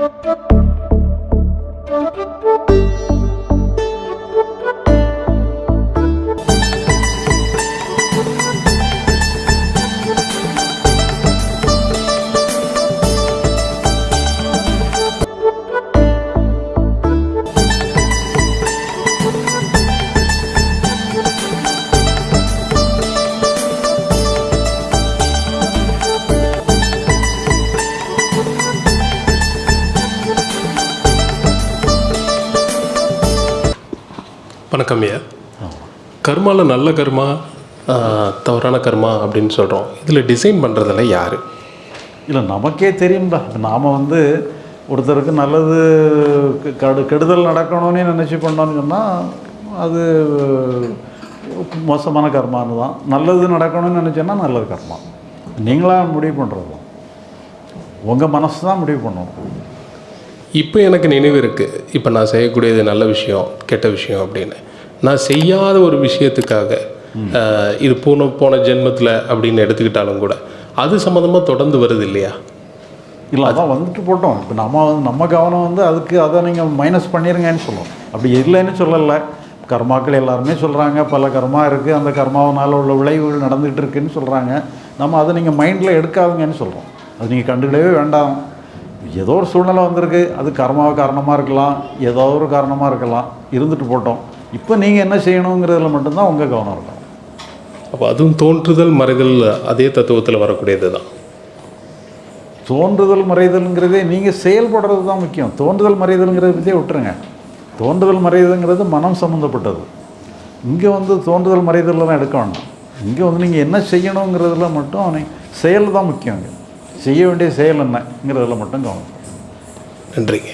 Thank you. வணக்கம் ஐயா கர்மாவில் நல்ல கர்மா தவறான கர்மா அப்படின்னு சொல்கிறோம் இதில் டிசைன் பண்ணுறதில்ல யார்? இல்லை நமக்கே தெரியும்டா. நாம் வந்து ஒருத்தருக்கு நல்லது கெடு கெடுதல் நடக்கணும்னு நினச்சி பண்ணோன்னு சொன்னால் அது மோசமான கர்மான்னு தான். நல்லது நடக்கணும்னு நினச்சோன்னா நல்லது கர்மா. நீங்களாக முடிவு பண்ணுறது தான் உங்கள் மனசு தான் முடிவு பண்ணணும் இப்போ எனக்கு நினைவு இருக்குது இப்போ நான் செய்யக்கூடியது நல்ல விஷயம் கெட்ட விஷயம் அப்படின்னு. நான் செய்யாத ஒரு விஷயத்துக்காக இது போன போன ஜென்மத்தில் அப்படின்னு எடுத்துக்கிட்டாலும் கூட அது சம்மந்தமாக தொடர்ந்து வருது இல்லையா? இல்லை அதான் வந்துட்டு போட்டோம். இப்போ நம்ம வந்து நம்ம கவனம் வந்து அதுக்கு அதை நீங்கள் மைனஸ் பண்ணிடுங்கன்னு சொல்லுவோம். அப்படி இல்லைன்னு சொல்லலை. கர்மாக்கள் எல்லாருமே சொல்கிறாங்க பல கர்மா இருக்குது அந்த கர்மாவனால் உள்ள விளைவுகள் நடந்துகிட்டு இருக்குன்னு சொல்கிறாங்க நம்ம அதை நீங்கள் மைண்டில் எடுக்காதுங்கன்னு சொல்கிறோம் அது நீங்கள் கண்டுக்கிடவே வேண்டாம். ஏதோ ஒரு சூழ்நிலை வந்திருக்கு. அது கர்மாவை காரணமாக இருக்கலாம். ஏதோ ஒரு காரணமாக இருக்கலாம். இருந்துட்டு போட்டோம். இப்போ நீங்கள் என்ன செய்யணுங்கிறதுல மட்டும்தான் உங்கள் கவனம் இருக்கணும் அப்போ அதுவும் தோன்றுதல் மறைதல் அதே தத்துவத்தில் வரக்கூடியது தான் தோன்றுதல் மறைதல்ங்கிறதே நீங்கள் செயல்படுறது தான் முக்கியம். தோன்றுதல் மறைதல்ங்கிறத பற்றியே விட்டுருங்க. தோன்றுதல் மறைதல்ங்கிறது மனம் சம்மந்தப்பட்டது இங்கே வந்து தோன்றுதல் மறைதல்லாம் எடுக்க வேண்டாம். இங்கே வந்து நீங்கள் என்ன செய்யணுங்கிறதுல மட்டும் நீ செயல் தான் முக்கியம். செய்ய வேண்டிய செயல் என்னங்கிறதுல மட்டும் கவனம். நன்றிங்க.